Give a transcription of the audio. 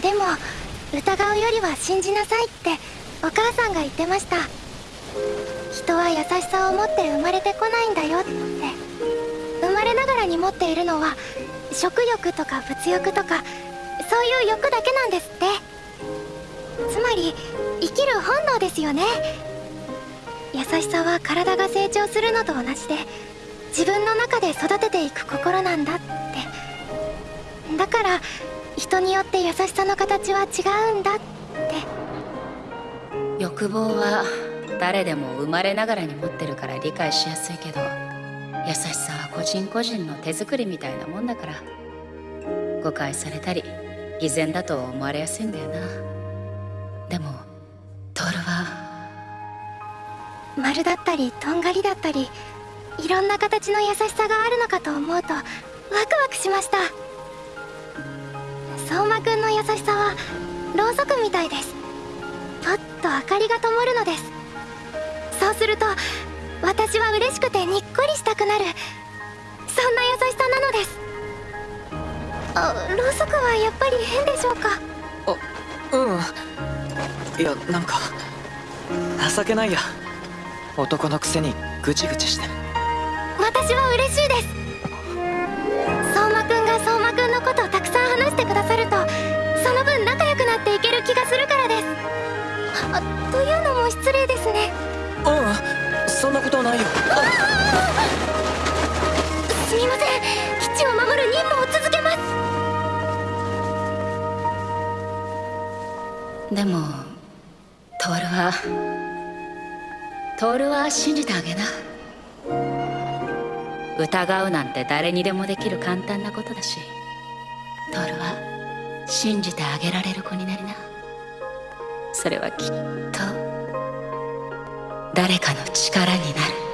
でも疑うよりは信じなさいってお母さんが言ってました。人は優しさを持って生まれてこないんだよって。生まれながらに持っているのは食欲とか物欲とかそういう欲だけなんですって。つまり生きる本能ですよね。優しさは体が成長するのと同じで自分の中で育てていく心なんだって。だから人によって優しさの形は違うんだって。欲望は誰でも生まれながらに持ってるから理解しやすいけど優しさは個人個人の手作りみたいなもんだから誤解されたり偽善だと思われやすいんだよな。でもトールは。丸だったりとんがりだったりいろんな形の優しさがあるのかと思うとワクワクしました。優しさはろうそくみたいです。パッと明かりが灯るのです。そうすると私は嬉しくてにっこりしたくなる。そんな優しさなのです。あろうそくはやっぱり変でしょうか？あうん。いやなんか情けないや。男のくせにぐちぐちして。私は嬉しいですなっていける気がするからです。あというのも失礼ですね。うんそんなことないよ。すみません。基地を守る任務を続けます。でもトールはトールは信じてあげな。疑うなんて誰にでもできる簡単なことだしトールは信じてあげられる子になりな。それはきっと誰かの力になる。